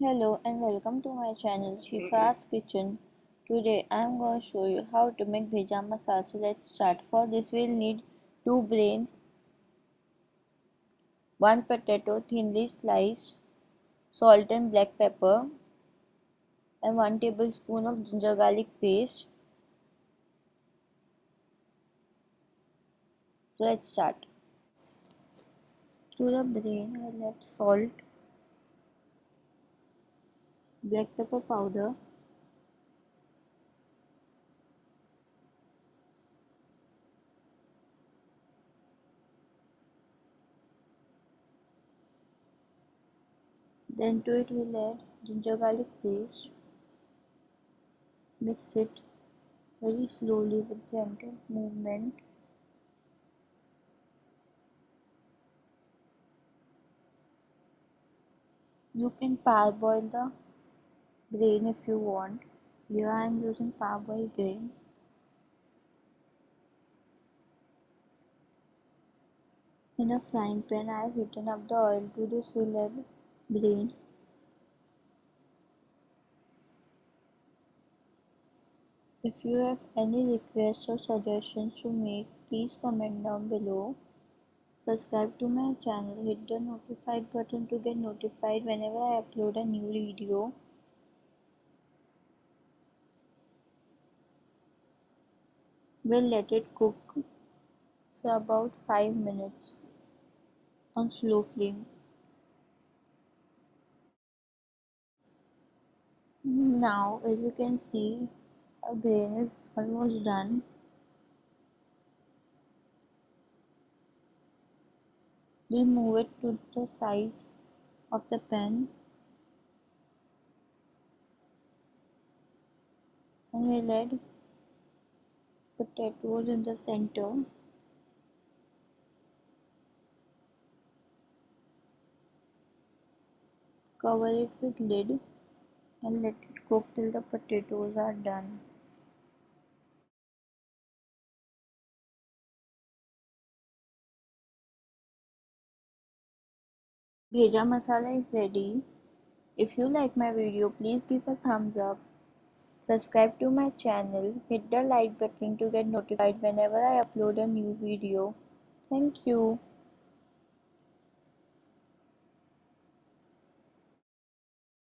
Hello and welcome to my channel Shifa's mm-hmm. Kitchen. Today I am going to show you how to make bheja masala. So let's start. For this we'll need 2 brains, 1 potato thinly sliced, salt and black pepper and 1 tablespoon of ginger garlic paste. So let's start. To the brain I add salt black pepper powder. Then to it we'll add ginger garlic paste. Mix it very slowly with gentle movement. You can parboil the grain if you want. Here I am using parboiled grain. In a frying pan I have heated up the oil to this we'll add brain if you have any requests or suggestions to make please comment down below. Subscribe to my channel. Hit the notified button to get notified whenever I upload a new video We'll let it cook for about 5 minutes on slow flame. Now as you can see our grain is almost done. We'll move it to the sides of the pan and we'll add potatoes in the center cover it with lid and let it cook till the potatoes are done Bheja masala is ready. If you like my video, please give a thumbs up. Subscribe to my channel, hit the like button to get notified whenever I upload a new video. Thank you.